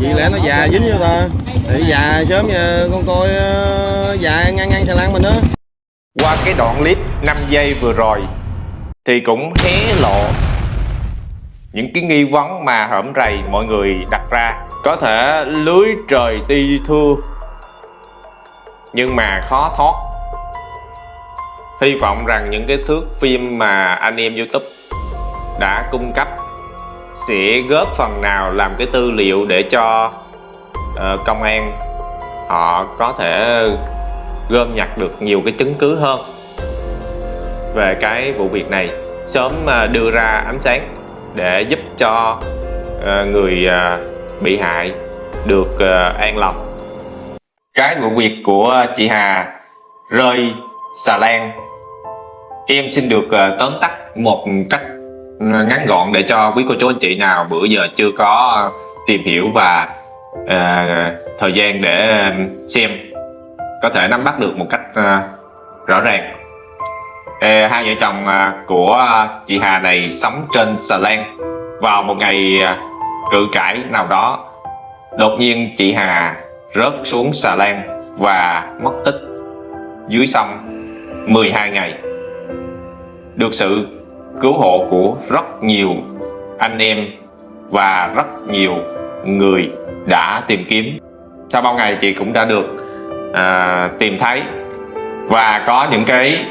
Vậy lẽ nó già dính vô ta. Thì già sớm giờ con coi ờ, già ngang ngang xà lan mình đó. Qua cái đoạn clip 5 giây vừa rồi, thì cũng hé lộ những cái nghi vấn mà hởm rầy mọi người đặt ra. Có thể lưới trời ti thưa, nhưng mà khó thoát. Hy vọng rằng những cái thước phim mà anh em youtube đã cung cấp sẽ góp phần nào làm cái tư liệu để cho uh, công an họ có thể gom nhặt được nhiều cái chứng cứ hơn về cái vụ việc này. Sớm uh, đưa ra ánh sáng để giúp cho uh, người uh, bị hại được an lòng. Cái vụ việc của chị Hà rơi xà lan. Em xin được tóm tắt một cách ngắn gọn để cho quý cô chú anh chị nào bữa giờ chưa có tìm hiểu và uh, thời gian để xem có thể nắm bắt được một cách uh, rõ ràng. Ê, hai vợ chồng uh, của chị Hà này sống trên xà lan vào một ngày uh, cự cãi nào đó. Đột nhiên chị Hà rớt xuống xà lan và mất tích dưới sông 12 ngày. Được sự cứu hộ của rất nhiều anh em và rất nhiều người đã tìm kiếm. Sau bao ngày chị cũng đã được à, tìm thấy và có những cái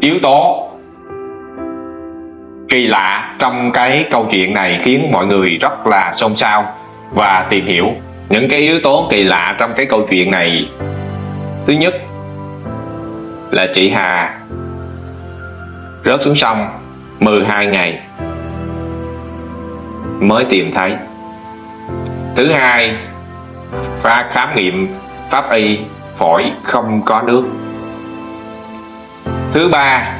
yếu tố kỳ lạ trong cái câu chuyện này khiến mọi người rất là xôn xao và tìm hiểu. Những cái yếu tố kỳ lạ trong cái câu chuyện này thứ nhất là chị Hà rớt xuống sông 12 ngày mới tìm thấy. Thứ hai pha khám nghiệm pháp y phổi không có nước. Thứ ba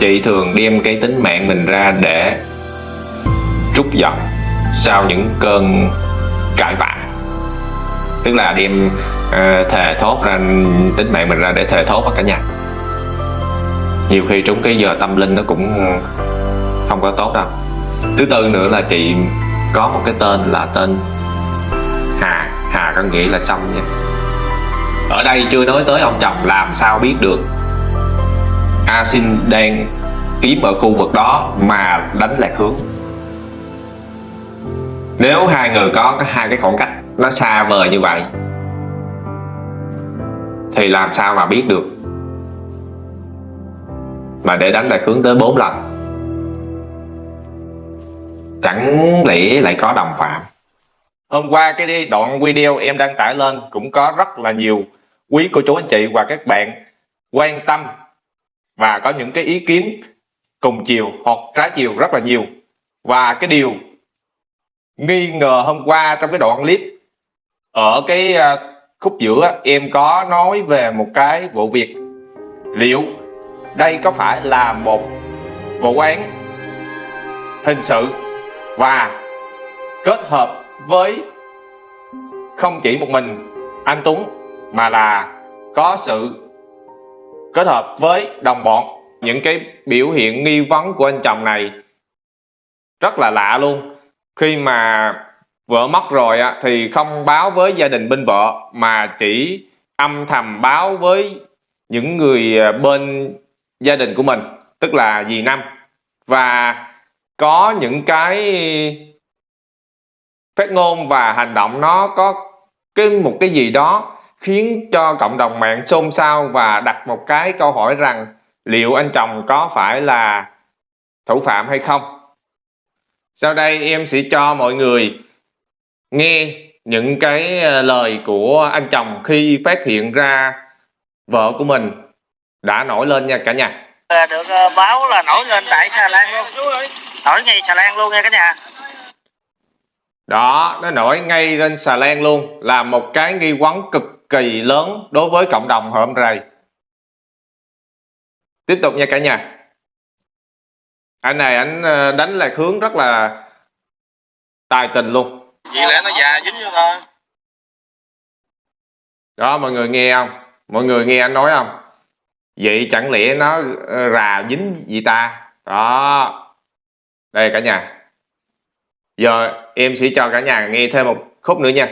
chị thường đem cái tính mạng mình ra để trút giận sau những cơn cãi vã. Tức là đem uh, thề thốt ra tính mạng mình ra để thề thốt với cả nhà nhiều khi trúng cái giờ tâm linh nó cũng không có tốt đâu. Thứ tư nữa là chị có một cái tên là tên Hà. Hà có nghĩa là xong nha. Ở đây chưa nói tới ông chồng, làm sao biết được? A Sinh đang kiếm ở khu vực đó mà đánh lạc hướng. Nếu hai người có hai cái khoảng cách nó xa vời như vậy, thì làm sao mà biết được? Mà để đánh lạc hướng tới 4 lần. Chẳng lẽ lại có đồng phạm? Hôm qua cái đoạn video em đăng tải lên cũng có rất là nhiều quý cô chú anh chị và các bạn quan tâm và có những cái ý kiến cùng chiều hoặc trái chiều rất là nhiều. Và cái điều nghi ngờ hôm qua trong cái đoạn clip ở cái à, khúc giữa, em có nói về một cái vụ việc liệu đây có phải là một vụ án hình sự và kết hợp với không chỉ một mình anh Tuấn mà là có sự kết hợp với đồng bọn? Những cái biểu hiện nghi vấn của anh chồng này rất là lạ luôn. Khi mà vợ mất rồi á, thì không báo với gia đình bên vợ mà chỉ âm thầm báo với những người à, bên gia đình của mình, tức là dì năm. Và có những cái phát ngôn và hành động nó có cái một cái gì đó khiến cho cộng đồng mạng xôn xao và đặt một cái câu hỏi rằng liệu anh chồng có phải là thủ phạm hay không. Sau đây em sẽ cho mọi người nghe những cái ờ, lời của anh chồng khi phát hiện ra vợ của mình đã nổi lên nha cả nhà. Được ờ, báo là nổi lên tại xà lan luôn. Nổi ngay xà lan luôn nha cả nhà. Đó nó nổi ngay lên xà lan luôn. Là một cái nghi vấn cực kỳ lớn đối với cộng đồng hôm rày. Tiếp tục nha cả nhà. Anh này anh ờ, đánh lạc hướng rất là tài tình luôn. Vậy lẽ nó già dính vô thôi. Đó mọi người nghe không? Mọi người nghe anh nói không vậy chẳng lẽ nó ờ, rà dính gì ta? Đó. Đây cả nhà. Giờ em sẽ cho cả nhà nghe thêm một khúc nữa nha.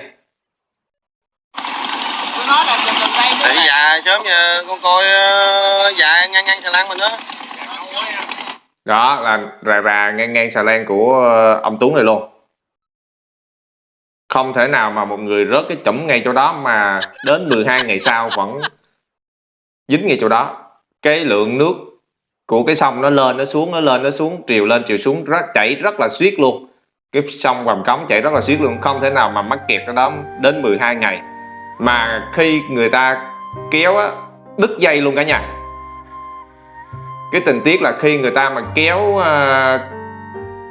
Tôi nói là gần đây Thầy già sớm nha con coi ờ, già ngang ngang xà lan mình đó. Đó là rà rà ngang ngang xà lan của ờ, ông Tuấn này luôn. Không thể nào mà một người rớt cái chủng ngay chỗ đó mà đến 12 ngày sau vẫn dính ngay chỗ đó. Cái lượng nước của cái sông nó lên nó xuống nó lên nó xuống triều lên triều xuống rất chảy rất là xiết luôn. Cái sông Vàm Cống chảy rất là xiết luôn không thể nào mà mắc kẹt ở đó đến 12 ngày. Mà khi người ta kéo á đứt dây luôn cả nhà. Cái tình tiết là khi người ta mà kéo à,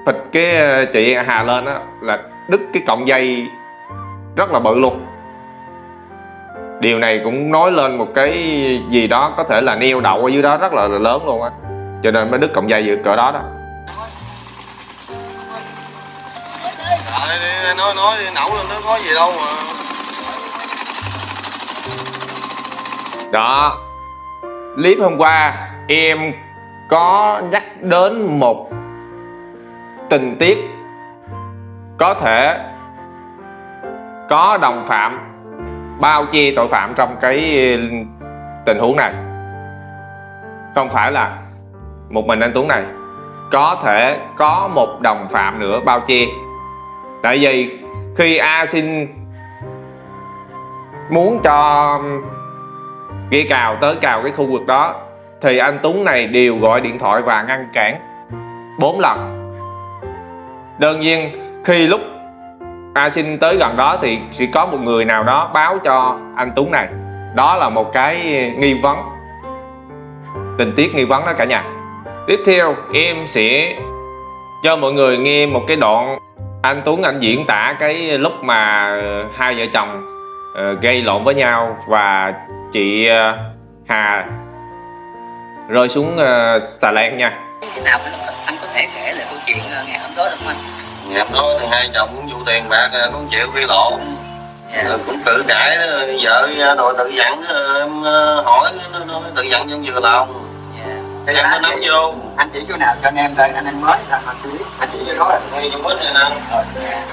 phịch cái à, chị Hà lên á là đứt cái cọng dây rất là bự luôn điều này cũng nói lên một cái gì đó có thể là neo đậu ở dưới đó rất là lớn luôn á. Cho nên mới đứt cọng dây giữa cỡ đó đó. Nói nói nẩu lên nó có gì đâu mà. Đó. Clip hôm qua em có nhắc đến một tình tiết có thể có đồng phạm bao che tội phạm trong cái ừ, tình huống này. Không phải là một mình anh Tuấn này. Có thể có một đồng phạm nữa bao che. Tại vì khi A xin muốn cho ừ, ghi cào tới cào cái khu vực đó, thì anh Tuấn này đều gọi điện thoại và ngăn cản bốn lần. Đơn nhiên, khi lúc A xin tới gần đó thì sẽ có một người nào đó báo cho anh Tuấn này. Đó là một cái nghi vấn. Tình tiết nghi vấn đó cả nhà. Tiếp theo em sẽ cho mọi người nghe một cái đoạn anh Tuấn anh diễn tả cái lúc mà ờ, hai vợ chồng ờ, gây lộn với nhau và chị ờ, Hà rơi xuống uh, xà lan nha. Nào anh, có thể kể lại câu chuyện ngày hôm đó được không anh? Ngày hôm đó thì hai chồng cũng vụ tiền bạc ờ, cũng chịu gây lộn Dạ. Rồi cũng cự cãi đó, vợ ra đòi tự dặn ờ, em ờ, hỏi nó tự dặn trong vừa lòng. Dạ. Thì em mới nắm vô. anh chỉ chỗ nào cho anh em đây anh em mới là họ xử lý. Anh chỉ chỗ đó là ngay trong bến này nè Dạ.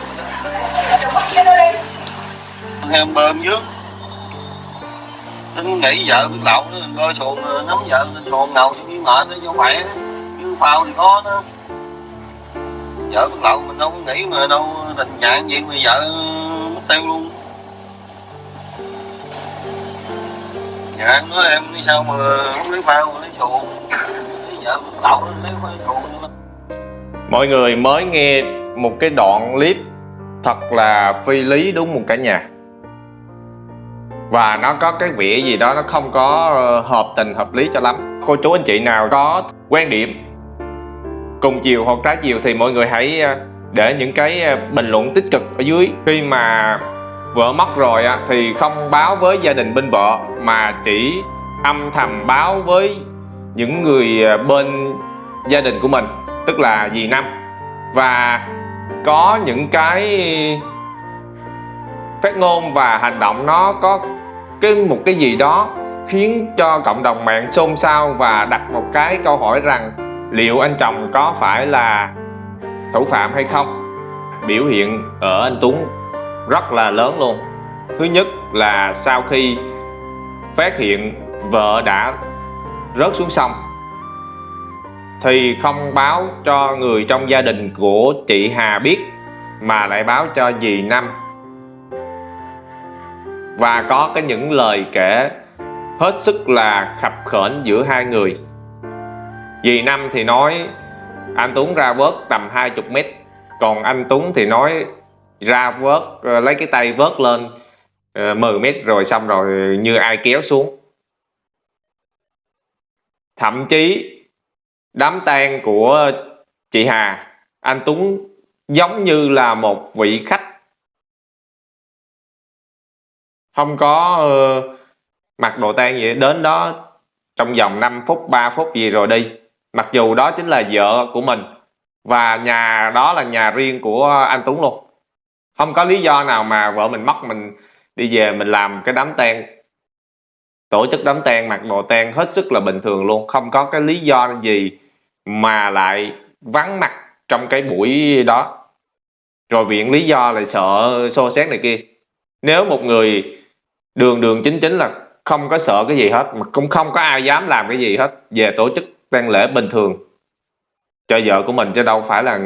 em bơm trước tính nghĩ vợ biết lậu nó coi xuồng ờ, nắm vợ xuồng nào chứ mệt nó vô khỏe chứ phao thì có nó vợ biết lậu mình đâu có nghĩ mà đâu, tình trạng gì mà vợ mất tiêu luôn. Dạ em nói em đi sao mà không lấy phao mà lấy xuồng, lấy vợ biết lậu lấy xuồng mọi người mới nghe một cái đoạn clip thật là phi lý đúng một cả nhà? Và nó có cái vẻ gì đó nó không có ờ, hợp tình, hợp lý cho lắm. Cô chú anh chị nào có quan điểm cùng chiều hoặc trái chiều thì mọi người hãy ờ, để những cái ờ, bình luận tích cực ở dưới. Khi mà vợ mất rồi á, thì không báo với gia đình bên vợ mà chỉ âm thầm báo với những người ờ, bên gia đình của mình tức là dì năm. Và có những cái phát ngôn và hành động nó có cái một cái gì đó khiến cho cộng đồng mạng xôn xao và đặt một cái câu hỏi rằng liệu anh chồng có phải là thủ phạm hay không? Biểu hiện ở anh Tuấn rất là lớn luôn. Thứ nhất là sau khi phát hiện vợ đã rớt xuống sông, thì không báo cho người trong gia đình của chị Hà biết, mà lại báo cho dì Năm. Và có cái những lời kể hết sức là khập khểnh giữa hai người dì Năm thì nói, anh Tuấn ra vớt tầm 20 mét, còn anh Tuấn thì nói, ra vớt ờ, lấy cái tay vớt lên ờ, 10 mét rồi xong rồi như ai kéo xuống. Thậm chí, đám tang của chị Hà, anh Tuấn giống như là một vị khách. Không có ờ, mặc đồ tang gì đến đó trong vòng 5 phút 3 phút gì rồi đi mặc dù đó chính là vợ của mình, và nhà đó là nhà riêng của anh Tuấn luôn. Không có lý do nào mà vợ mình mất mình đi về mình làm cái đám tang. Tổ chức đám tang, mặc đồ tang hết sức là bình thường luôn. Không có cái lý do gì mà lại vắng mặt trong cái buổi đó. Rồi viện lý do lại sợ xô xét này kia. Nếu một người đường đường chính chính là không có sợ cái gì hết, mà cũng không có ai dám làm cái gì hết. Về tổ chức tang lễ bình thường. Cho vợ của mình chứ đâu phải là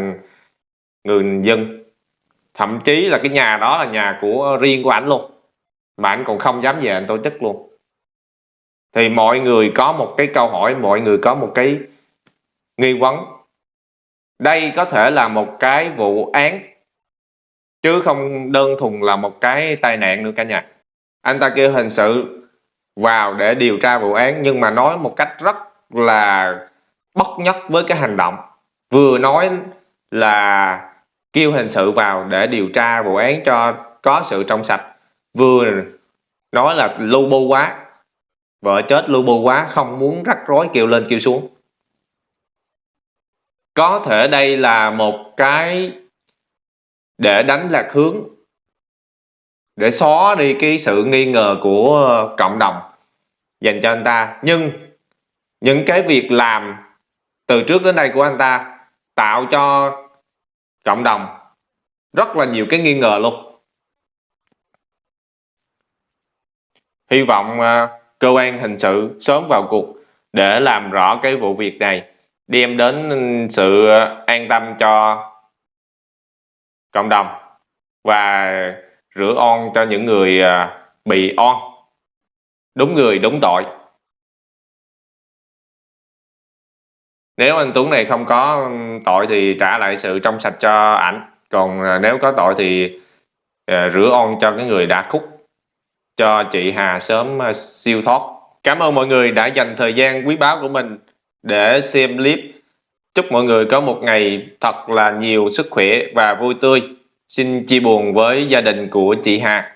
người dân. Thậm chí là cái nhà đó là nhà của riêng của ảnh luôn. Mà ảnh còn không dám về anh tổ chức luôn. Thì mọi người có một cái câu hỏi, mọi người có một cái nghi vấn. Đây có thể là một cái vụ án, chứ không đơn thuần là một cái tai nạn nữa cả nhà. Anh ta kêu hình sự vào để điều tra vụ án, nhưng mà nói một cách rất là bất nhất với cái hành động. Vừa nói là kêu hình sự vào để điều tra vụ án cho có sự trong sạch, vừa nói là lu bu quá, vợ chết lu bu quá, không muốn rắc rối kêu lên kêu xuống. Có thể đây là một cái để đánh lạc hướng, để xóa đi cái sự nghi ngờ của cộng đồng dành cho anh ta. Nhưng những cái việc làm từ trước đến đây của anh ta tạo cho cộng đồng rất là nhiều cái nghi ngờ luôn. Hy vọng à, cơ quan hình sự sớm vào cuộc để làm rõ cái vụ việc này, đem đến sự an tâm cho cộng đồng và rửa on cho những người à, bị on đúng người, đúng tội. Nếu anh Tuấn này không có tội thì trả lại sự trong sạch cho ảnh. Còn à, nếu có tội thì à, rửa on cho cái người đã khúc, cho chị Hà sớm à, siêu thoát. Cảm ơn mọi người đã dành thời gian quý báu của mình để xem clip. Chúc mọi người có một ngày thật là nhiều sức khỏe và vui tươi. Xin chia buồn với gia đình của chị Hà.